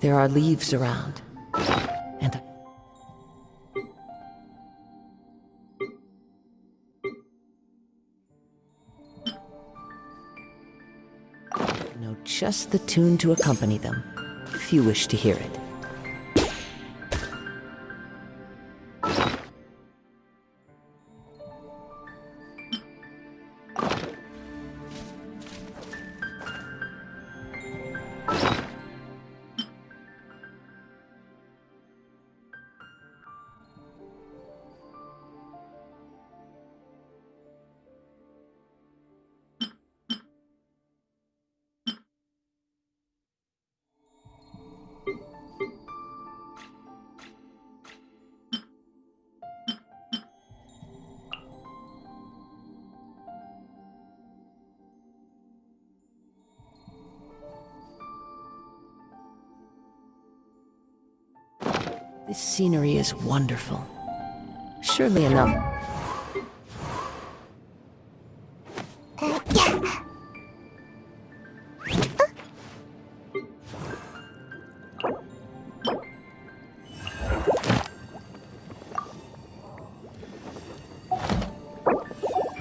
There are leaves around. And know just the tune to accompany them, if you wish to hear it. Wonderful. Surely enough.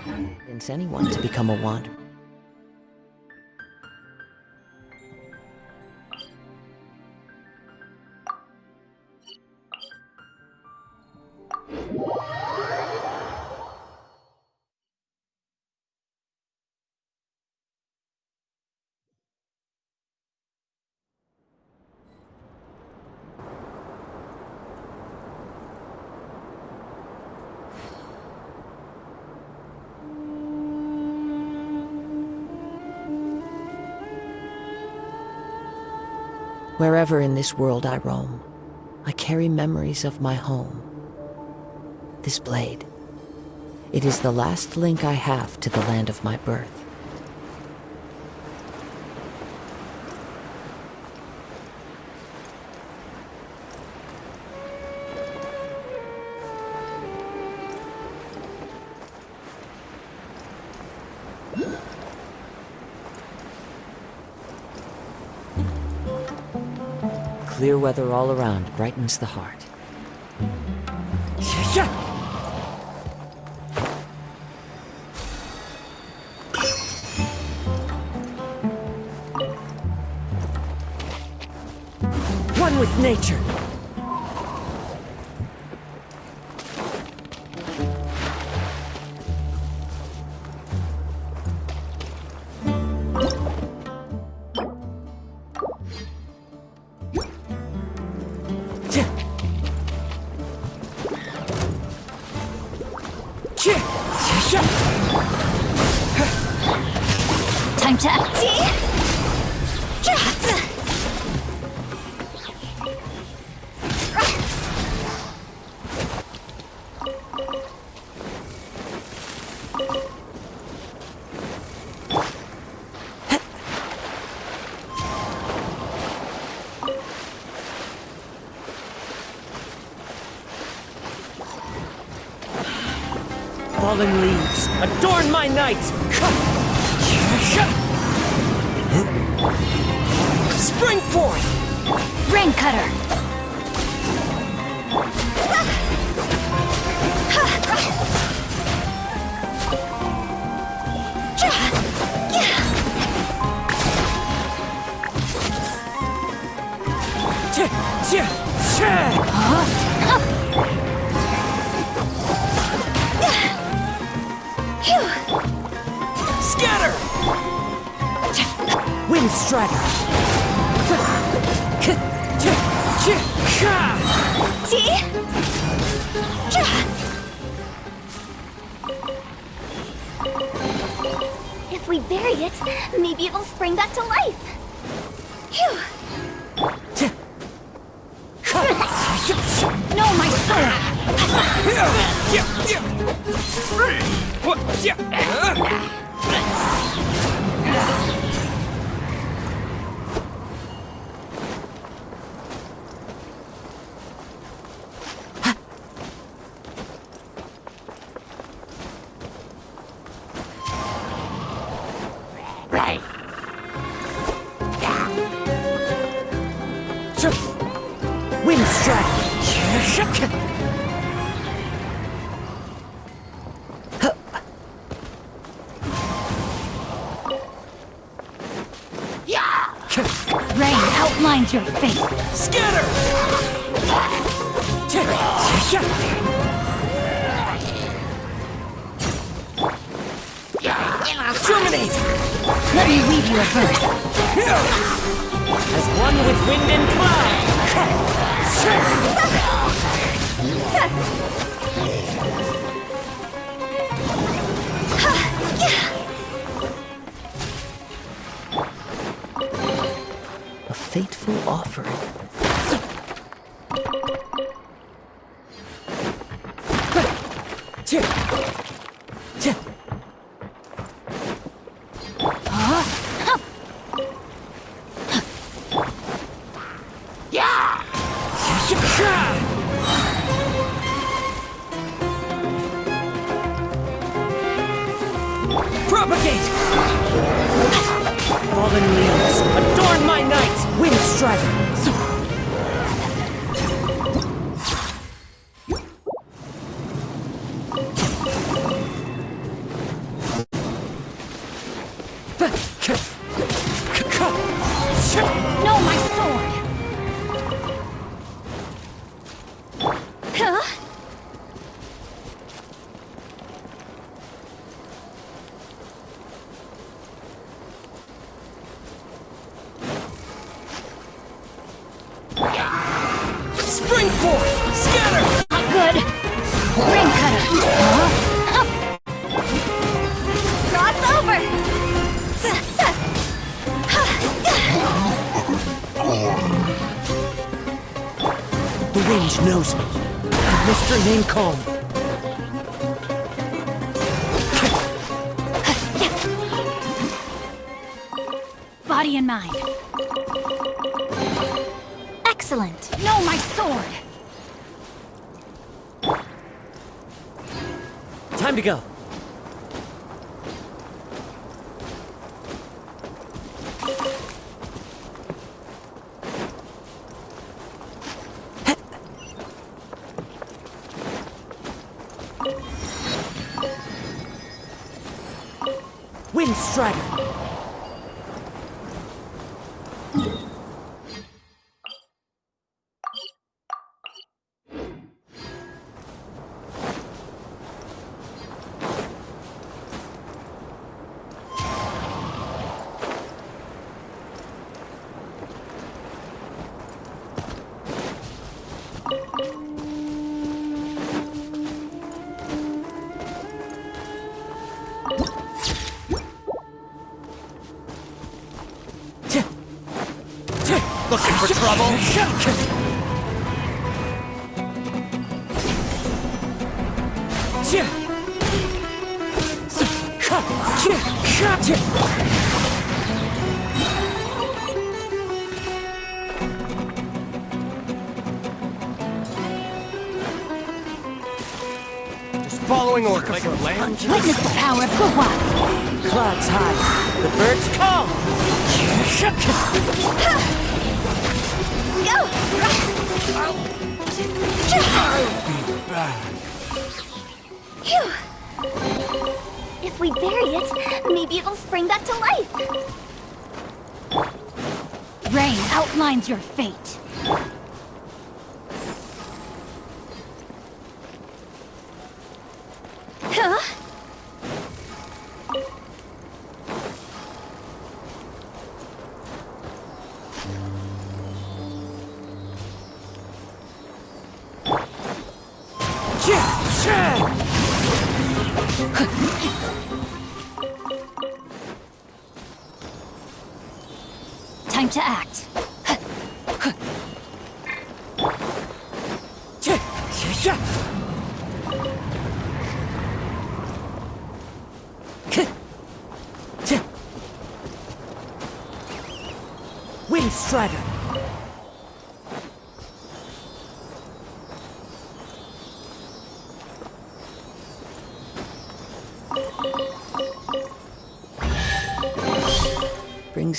Convince anyone to become a wanderer. Wherever in this world I roam, I carry memories of my home. This blade. It is the last link I have to the land of my birth. Weather all around brightens the heart. One with nature. Adorn my night! Spring forth! Rain cutter. it, maybe it will spring back to life. Phew! No, my? Propagate! Time to go. Witness the power of Guhua! Clouds high, the birds call! Phew! If we bury it, maybe it'll spring back to life. Rain outlines your fate.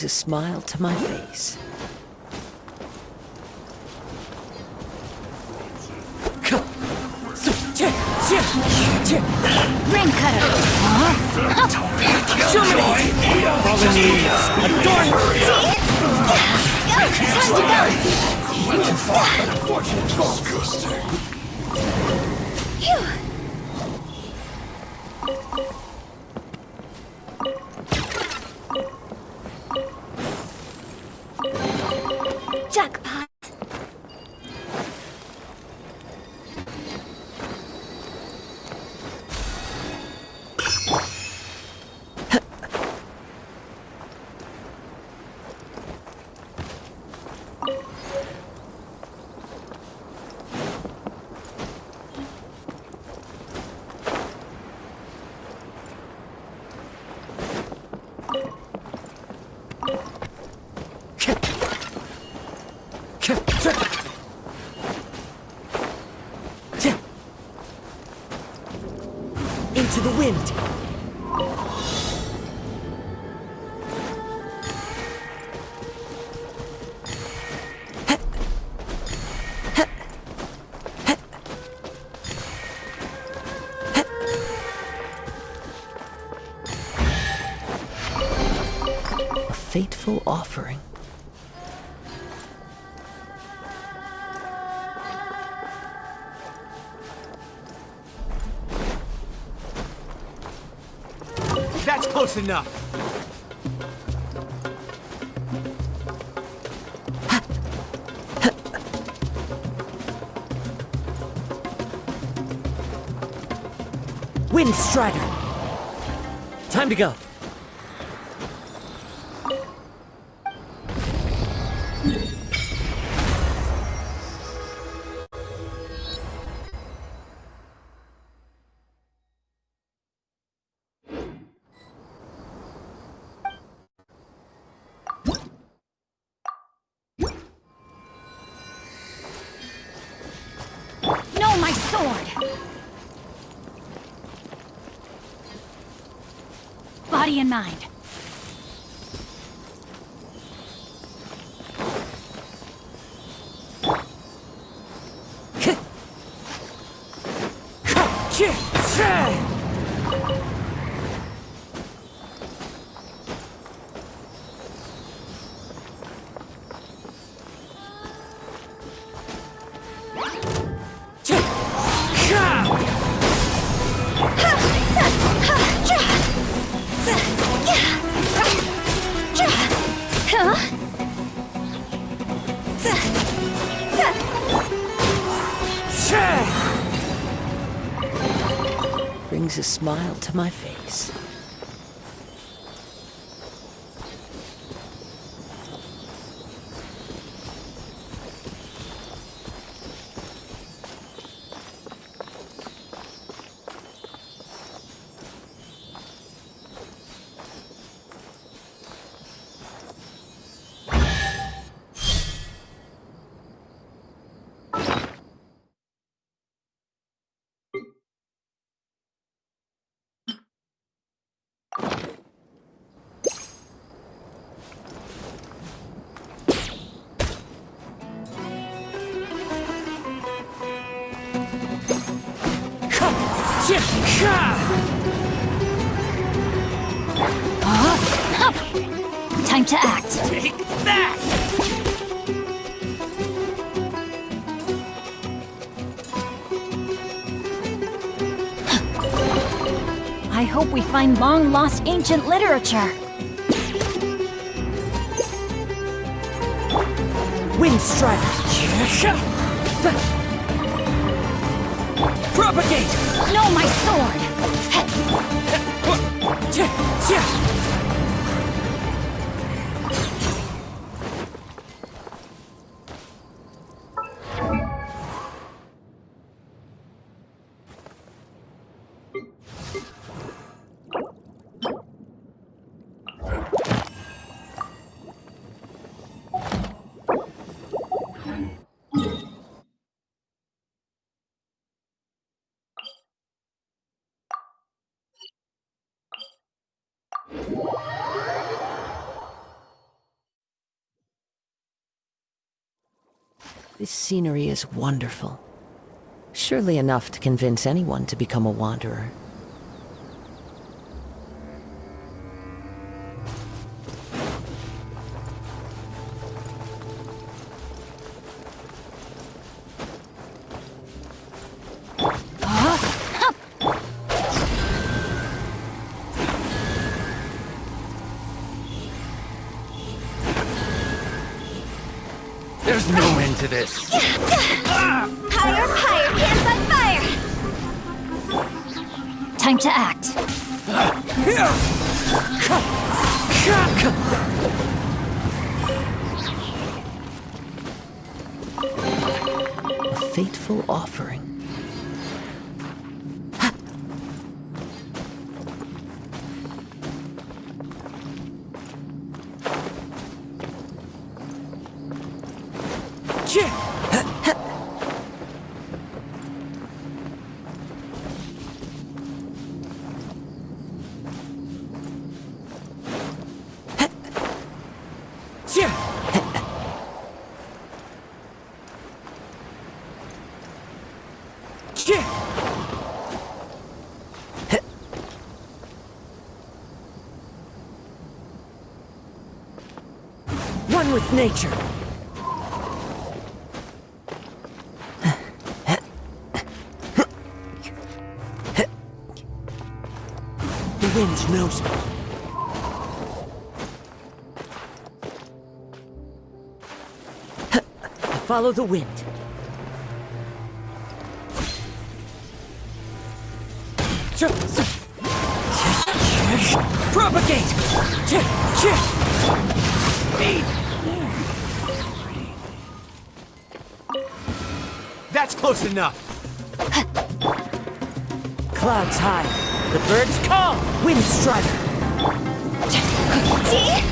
Brings a smile to my face. The wind. Close enough. Wind Strider. Time to go. To my Time to act. Take that! I hope we find long-lost ancient literature. Wind Strider. Propagate! No, my sword! This scenery is wonderful. Surely enough to convince anyone to become a wanderer. One with nature. The wind knows me. I follow the wind. Propagate! That's close enough. Clouds high. The birds call. Wind strider. See?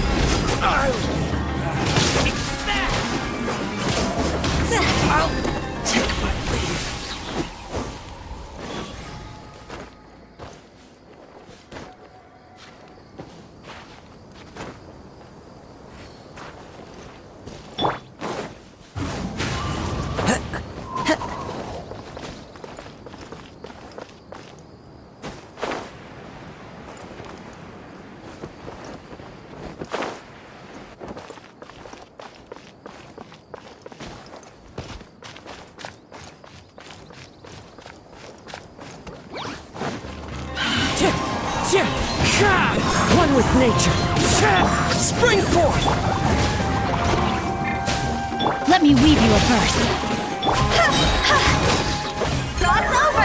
One with nature. Spring forth! Let me weave you a verse. God's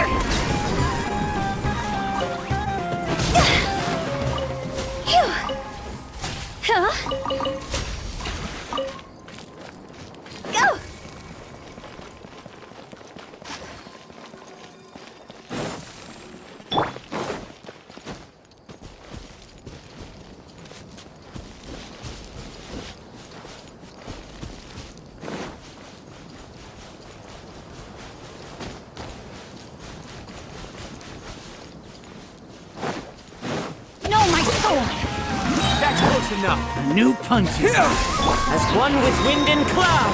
New punches. As one with wind and cloud.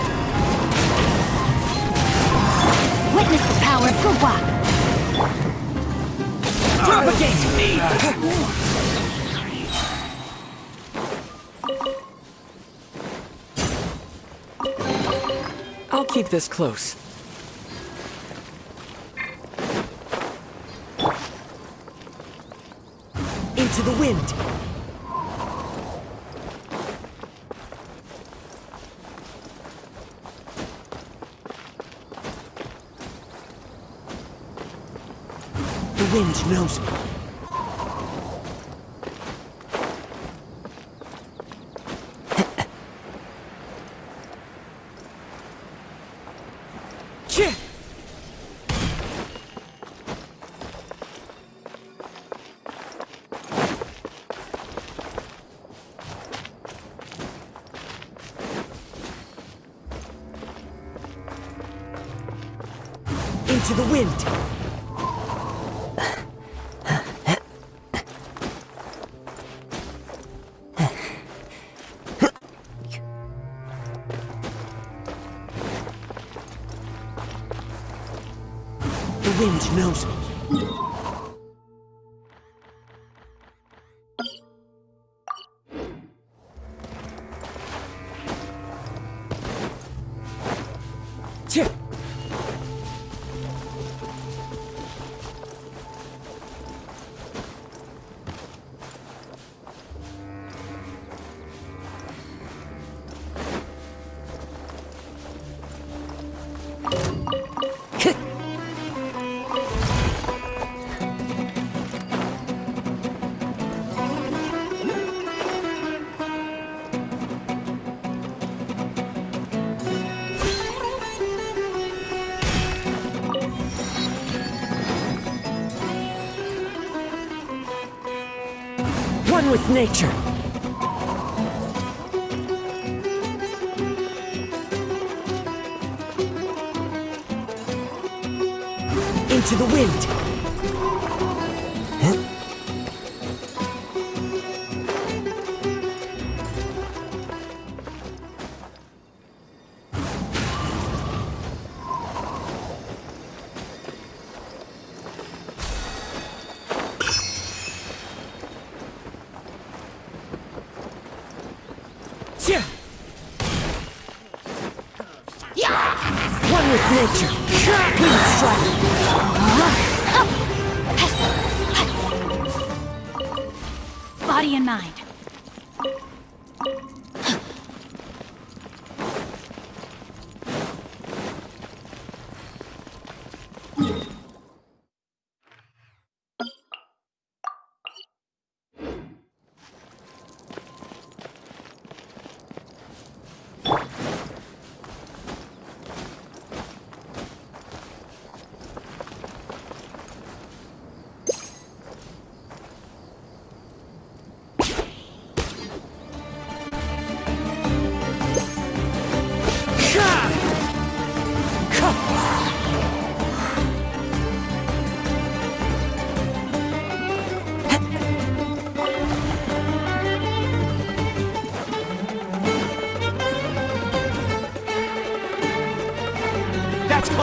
Witness the power of Guhua! Propagate! me! I'll keep this close. Into the wind. Wind knows me. One with nature. Into the wind.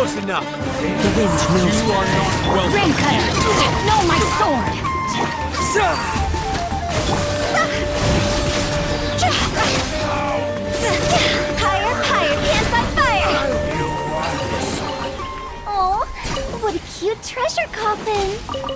Close enough. The wind knows You are not welcome. Rain cutter! No, my sword! Higher, higher, pants on fire! Oh, what a cute treasure coffin!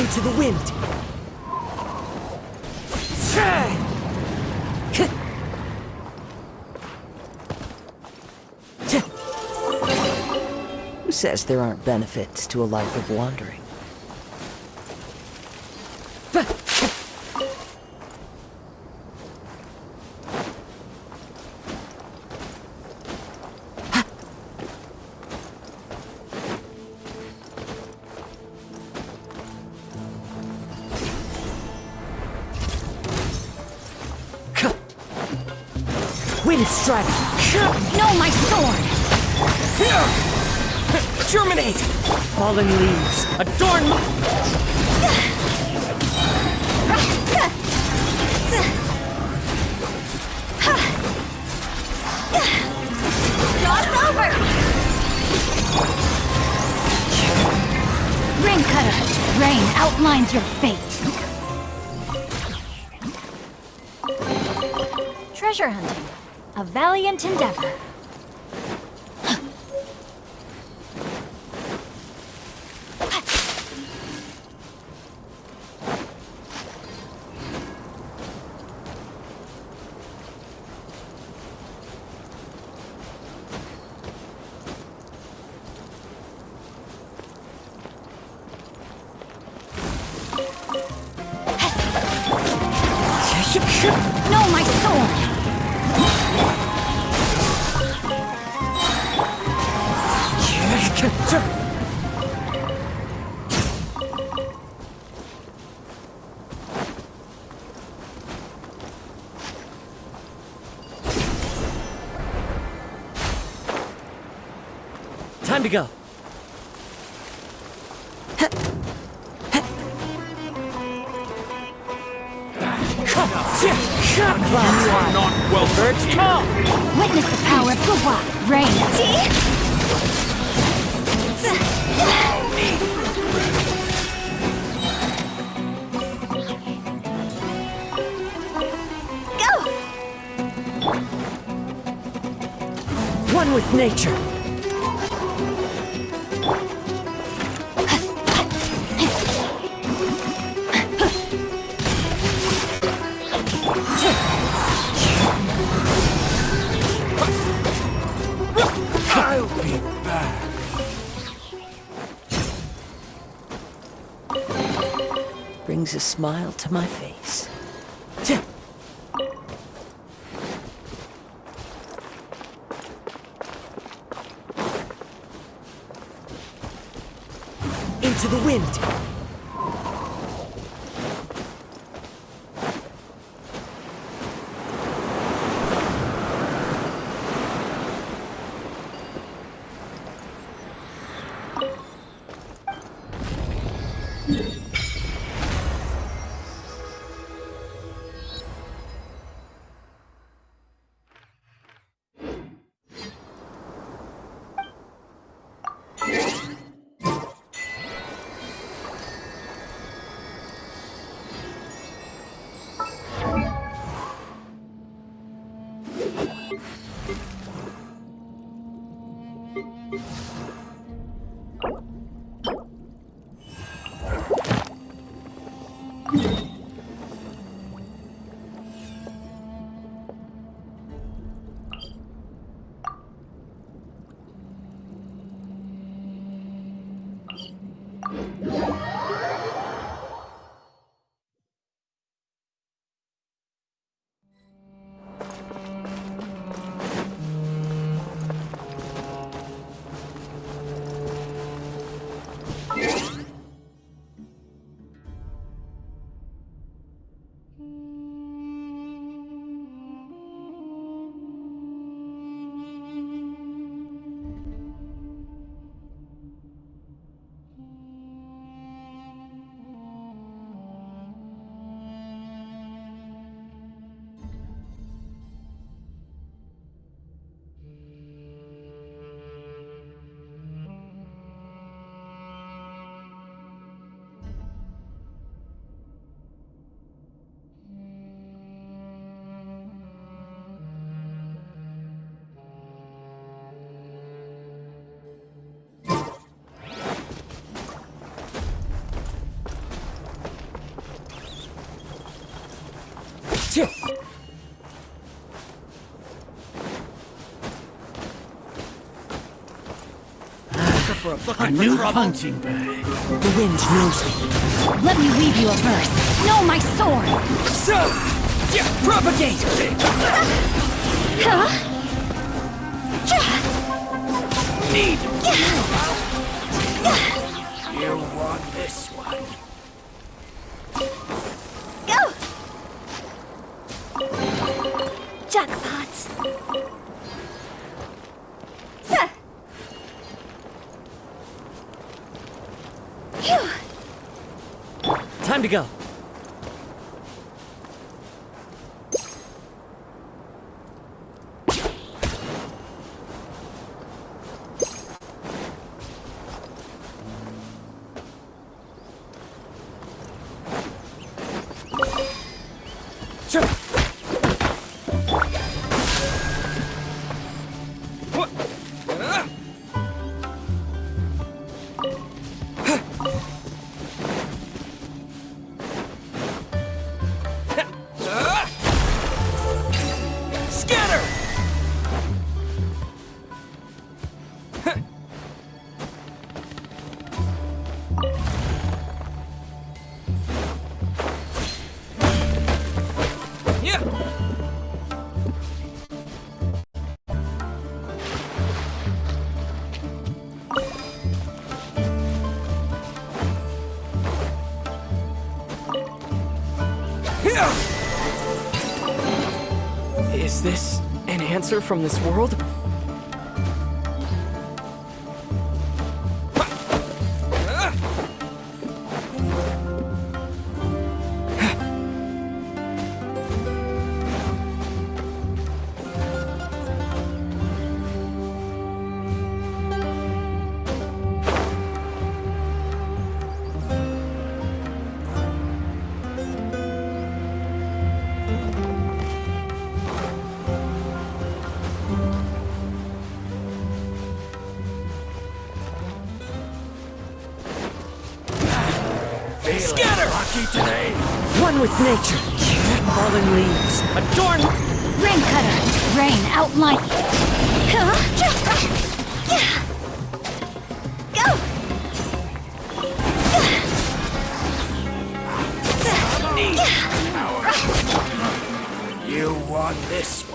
Into the wind. Who says there aren't benefits to a life of wandering? Time to go. Not welcome here. Witness the power of Guhua, Rain. Go! One with nature. Smile to my face. Into the wind. A new punching bag. The wind knows me. Let me weave you a verse. No, my sword! So, yeah, propagate. Huh? Need You from this world, Scatter! Lucky today! One with nature. Fallen leaves. Adorn... Rain cutter. Rain outline. Go! You want this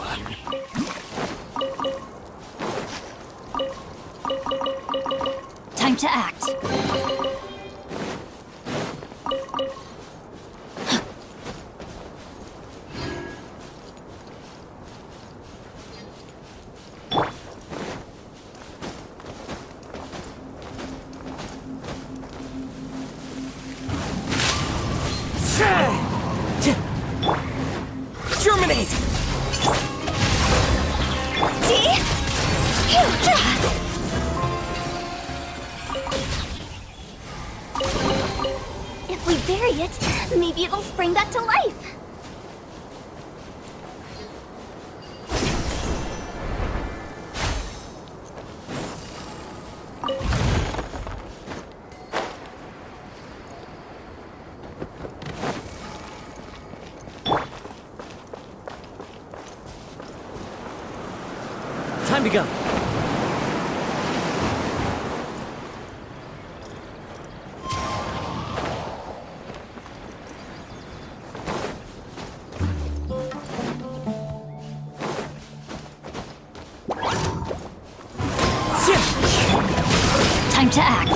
to act.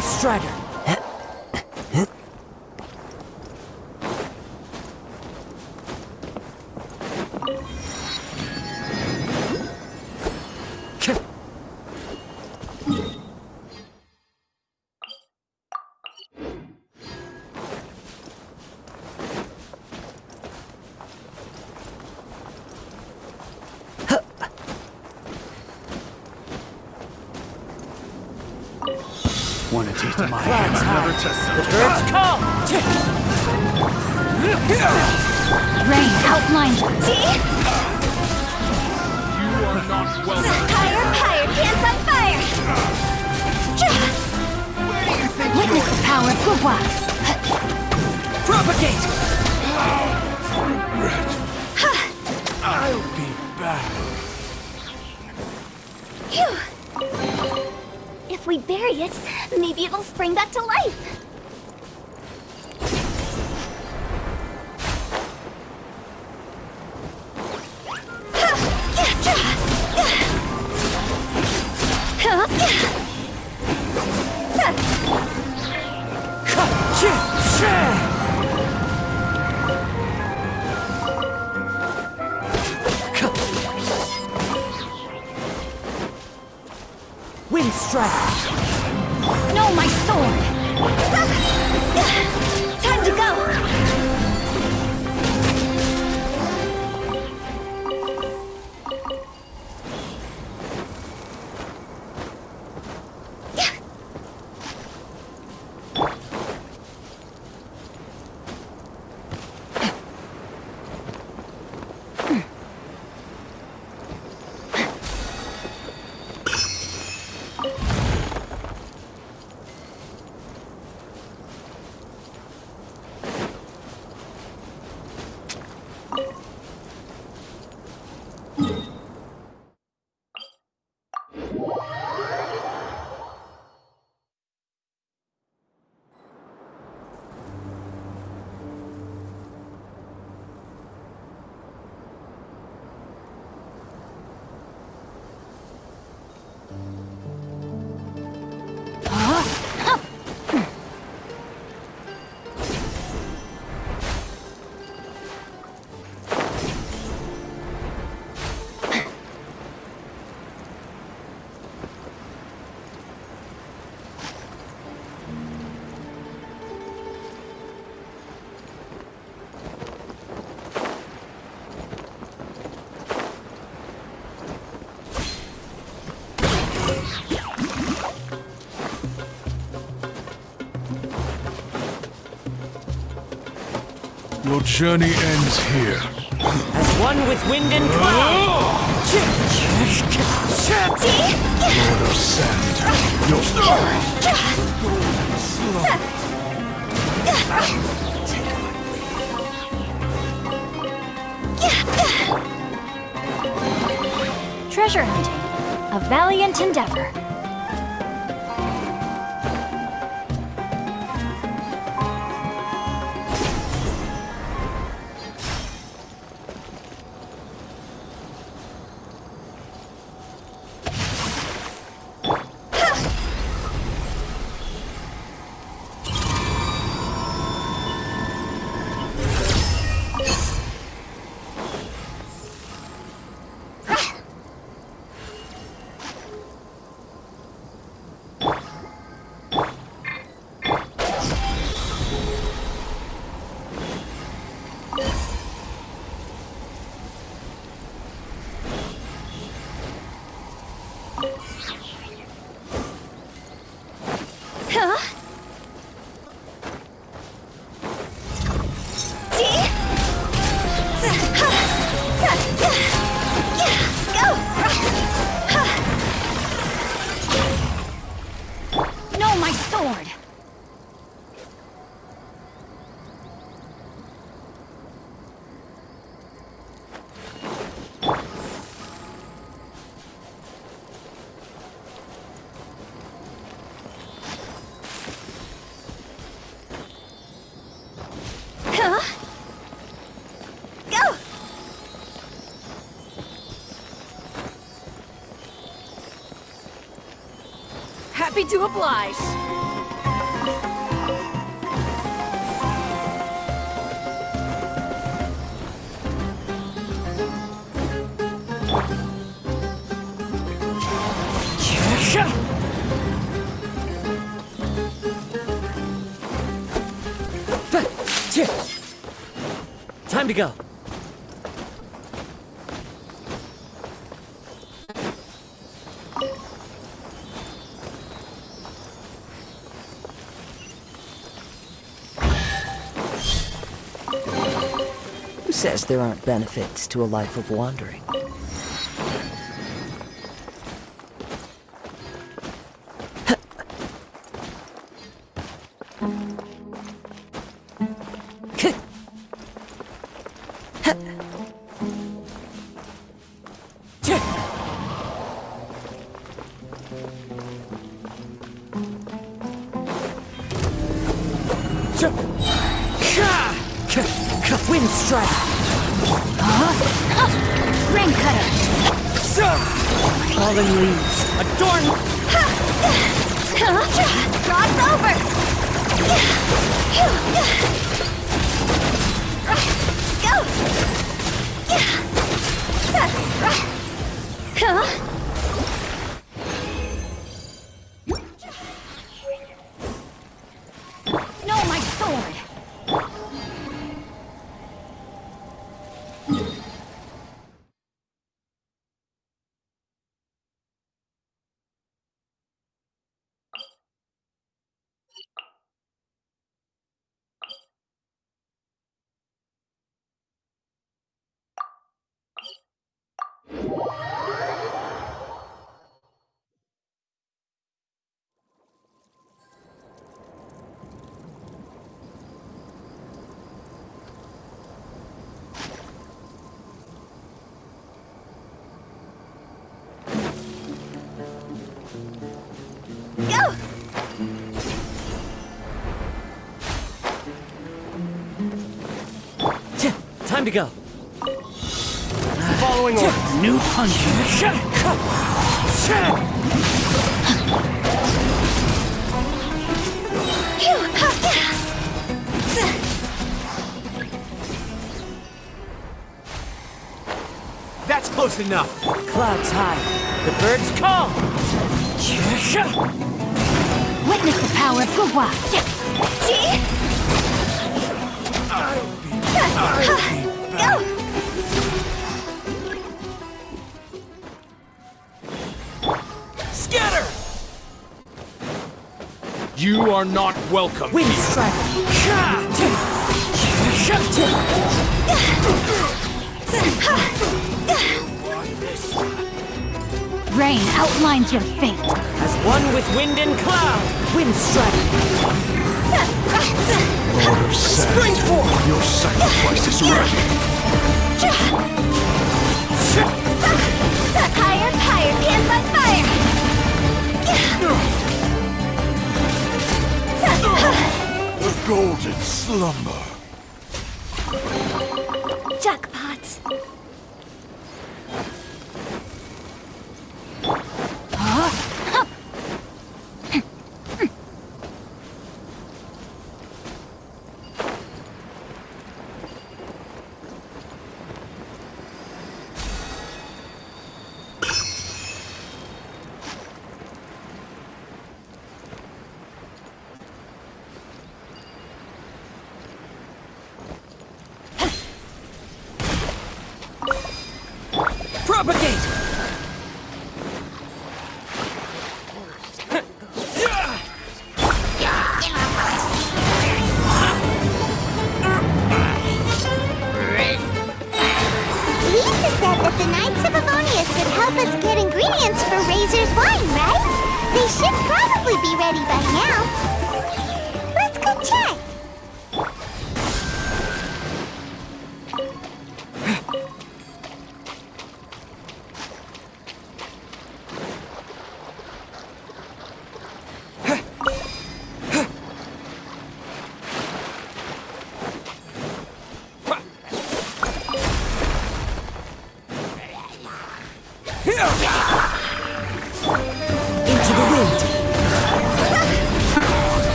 Strider! Wind strike! No, my sword! Your journey ends here. As one with wind and cloud! Lord of Sand. Your Treasure hunting. A valiant endeavor. Happy to oblige. Time to go. There aren't benefits to a life of wandering? Wind strike! Rain cutter. So, falling leaves. Adorn! Rod's over! Yeah. Go! Yeah. Huh? Following orders. New punch. Phew, ha, yeah. That's close enough. Clouds high. The birds call. Witness the power of Guhua. Gee. Go! You are not welcome. Wind strike. Rain outlines your fate. As one with wind and cloud. Wind strike. Lord of Sand, your sacrifice is ready. Higher, higher, pants on fire! The golden slumber. Jackpot. Propagate.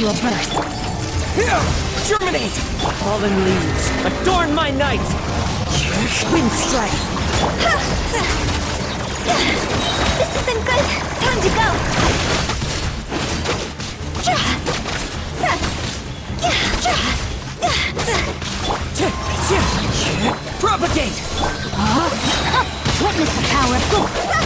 You a verse. Germinate! Fallen leaves, adorn my night! Wind strike! This isn't good. Time to go. Propagate! Witness the power of...